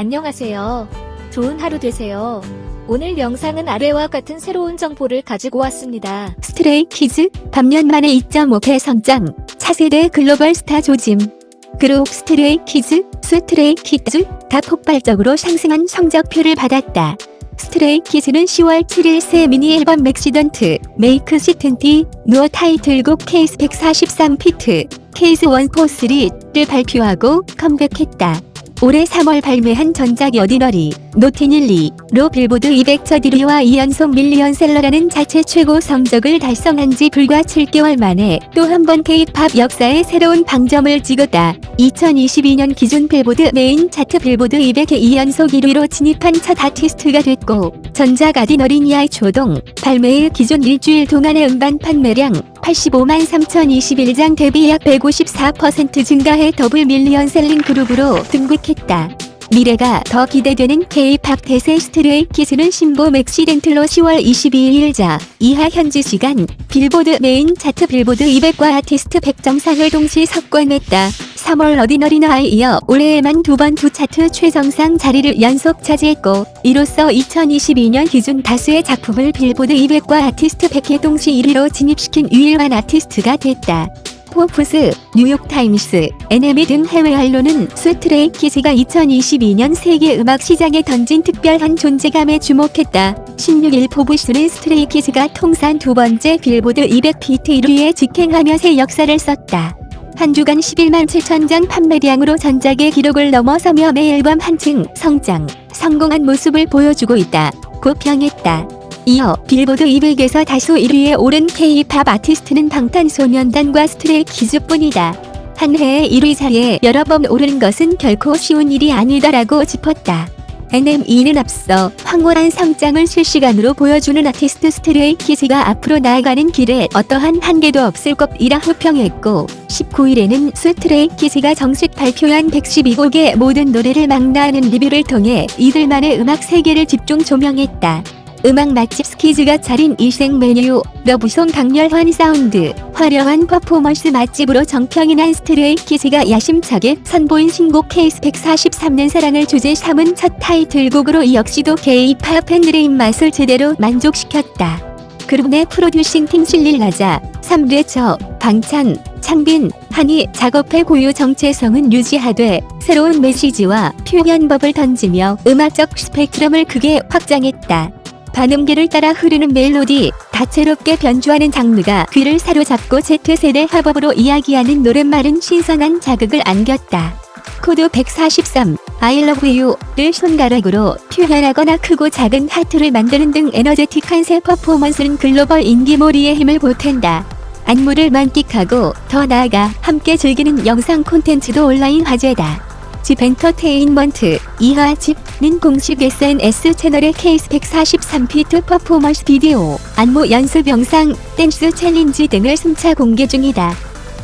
안녕하세요. 좋은 하루 되세요. 오늘 영상은 아래와 같은 새로운 정보를 가지고 왔습니다. 스트레이 키즈 반년 만에 2.5배 성장 차세대 글로벌 스타 조짐 그룹 스트레이 키즈, 스트레이 키즈 다 폭발적으로 상승한 성적표를 받았다. 스트레이 키즈는 10월 7일 새 미니 앨범 맥시던트 메이크 시튼티 누어 타이틀곡 케이스 143피트 케이스 143를 발표하고 컴백했다. 올해 3월 발매한 전작 어디너리, 노티닐리로 빌보드 200 저디리와 2연속 밀리언셀러라는 자체 최고 성적을 달성한 지 불과 7개월 만에 또 한번 K-팝 역사에 새로운 방점을 찍었다. 2022년 기준 빌보드 메인 차트 빌보드 200의 2연속 1위로 진입한 첫 아티스트가 됐고 전작 아디너리니아의 조동, 발매일 기준 일주일 동안의 음반 판매량 85만 3021장 대비 약 154% 증가해 더블 밀리언 셀링 그룹으로 등극했다. 미래가 더 기대되는 K-팝 대세 스트레이 키즈는 신보 맥시던트로 10월 22일자 이하 현지 시간 빌보드 메인 차트 빌보드 200과 아티스트 100 정상을 동시 석권했다. 3월 오디너리에 이어 올해에만 두 번 두 차트 최정상 자리를 연속 차지했고 이로써 2022년 기준 다수의 작품을 빌보드 200과 아티스트 100에 동시 1위로 진입시킨 유일한 아티스트가 됐다. 포브스, 뉴욕타임스, NME 등 해외 언론은 스트레이 키즈가 2022년 세계 음악 시장에 던진 특별한 존재감에 주목했다. 16일 포브스는 스트레이 키즈가 통산 두 번째 빌보드 200 비트 1위에 직행하며 새 역사를 썼다. 한 주간 11만 7천 장 판매량으로 전작의 기록을 넘어서며 매 앨범 한층 성장, 성공한 모습을 보여주고 있다. 고 평했다. 이어 빌보드 200에서 다수 1위에 오른 K-팝 아티스트는 방탄소년단과 스트레이 키즈뿐이다. 한 해에 1위 자리에 여러 번 오르는 것은 결코 쉬운 일이 아니다라고 짚었다. NME는 앞서 황홀한 성장을 실시간으로 보여주는 아티스트 스트레이 키즈가 앞으로 나아가는 길에 어떠한 한계도 없을 것이라 호평했고 19일에는 스트레이 키즈가 정식 발표한 112곡의 모든 노래를 망라하는 리뷰를 통해 이들만의 음악 세계를 집중 조명했다. 음악 맛집 스키즈가 차린 일생 메뉴, 러브송 강렬한 사운드, 화려한 퍼포먼스 맛집으로 정평이 난 스트레이 키즈가 야심차게 선보인 신곡 케이스 143은 사랑을 주제 삼은 첫 타이틀곡으로 이 역시도 K-팝 팬들의 입맛을 제대로 만족시켰다. 그룹 내 프로듀싱 팀 실릴라자, 삼례처, 방찬, 창빈, 한이 작업의 고유 정체성은 유지하되 새로운 메시지와 표현법을 던지며 음악적 스펙트럼을 크게 확장했다. 반음계를 따라 흐르는 멜로디, 다채롭게 변주하는 장르가 귀를 사로잡고 Z세대 화법으로 이야기하는 노랫말은 신선한 자극을 안겼다. 코드 143, I love you를 손가락으로 표현하거나 크고 작은 하트를 만드는 등 에너제틱한 새 퍼포먼스는 글로벌 인기몰이의 힘을 보탠다. 안무를 만끽하고 더 나아가 함께 즐기는 영상 콘텐츠도 온라인 화제다. JYP 엔터테인먼트 이하 JYP는 공식 SNS 채널의 케이스 143피트 퍼포먼스 비디오, 안무 연습 영상, 댄스 챌린지 등을 순차 공개 중이다.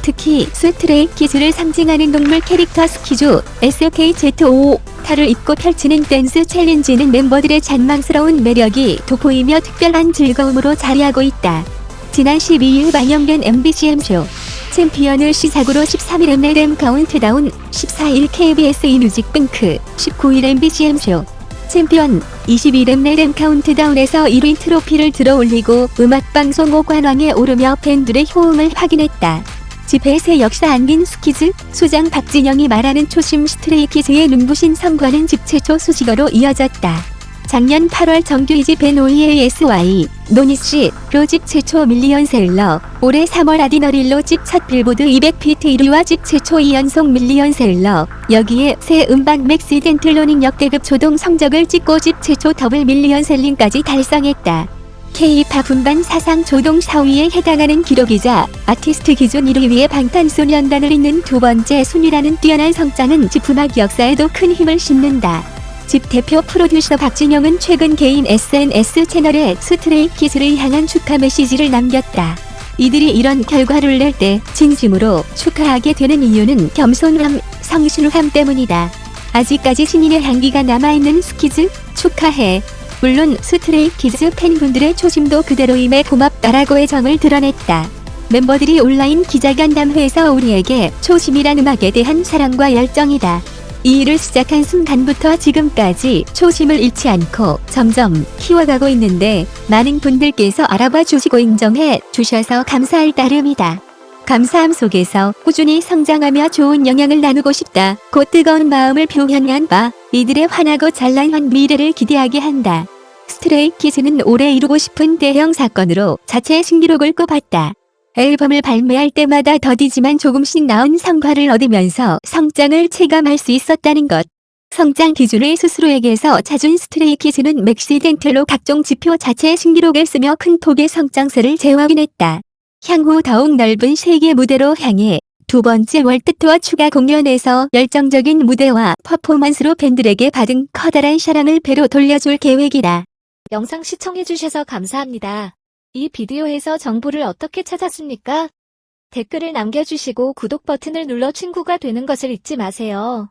특히 스트레이 키즈를 상징하는 동물 캐릭터 스키주 SKZOO 탈을 입고 펼치는 댄스 챌린지는 멤버들의 잔망스러운 매력이 돋보이며 특별한 즐거움으로 자리하고 있다. 지난 12일 방영된 MBC M쇼 챔피언을 시작으로 13일 Mnet 엠카운트다운, 14일 KBS 2 뮤직뱅크, 19일 MBC M쇼 챔피언, 22일 Mnet 엠카운트다운에서 1위 트로피를 들어올리고 음악방송 5관왕에 오르며 팬들의 호응을 확인했다. 집회 새 역사 안긴 스키즈, 수장 박진영이 말하는 초심 스트레이키즈의 눈부신 성과는 집 최초 수식어로 이어졌다. 작년 8월 정규 2집 NOEASY, 노니씨 로 집 최초 밀리언셀러, 올해 3월 아디너릴로 집 첫 빌보드 200피트 1위와 집 최초 2연속 밀리언셀러, 여기에 새 음반 맥시덴틀로닝 역대급 초동 성적을 찍고 집 최초 더블 밀리언셀링까지 달성했다. K-팝 음반 사상 초동 4위에 해당하는 기록이자 아티스트 기준 1위의 방탄소년단을 잇는 두 번째 순위라는 뛰어난 성장은 JYP 음악 역사에도 큰 힘을 심는다. JYP 대표 프로듀서 박진영은 최근 개인 SNS 채널에 스트레이 키즈를 향한 축하 메시지를 남겼다. 이들이 이런 결과를 낼 때 진심으로 축하하게 되는 이유는 겸손함, 성실함 때문이다. 아직까지 신인의 향기가 남아있는 스키즈 축하해. 물론 스트레이 키즈 팬분들의 초심도 그대로임에 고맙다라고 애정을 드러냈다. 멤버들이 온라인 기자간담회에서 우리에게 초심이란 음악에 대한 사랑과 열정이다. 이 일을 시작한 순간부터 지금까지 초심을 잃지 않고 점점 키워가고 있는데 많은 분들께서 알아봐 주시고 인정해 주셔서 감사할 따름이다. 감사함 속에서 꾸준히 성장하며 좋은 영향을 나누고 싶다고 뜨거운 마음을 표현한 바 이들의 환하고 찬란한 미래를 기대하게 한다. 스트레이키즈는 올해 이루고 싶은 대형 사건으로 자체 신기록을 꼽았다. 앨범을 발매할 때마다 더디지만 조금씩 나은 성과를 얻으면서 성장을 체감할 수 있었다는 것. 성장 기준을 스스로에게서 찾은 스트레이키즈는 MAXIDENT로 각종 지표 자체 신기록을 쓰며 큰 폭의 성장세를 재확인했다. 향후 더욱 넓은 세계 무대로 향해 두 번째 월드 투어 추가 공연에서 열정적인 무대와 퍼포먼스로 팬들에게 받은 커다란 사랑을 배로 돌려줄 계획이다. 영상 시청해주셔서 감사합니다. 이 비디오에서 정보를 어떻게 찾았습니까? 댓글을 남겨주시고 구독 버튼을 눌러 친구가 되는 것을 잊지 마세요.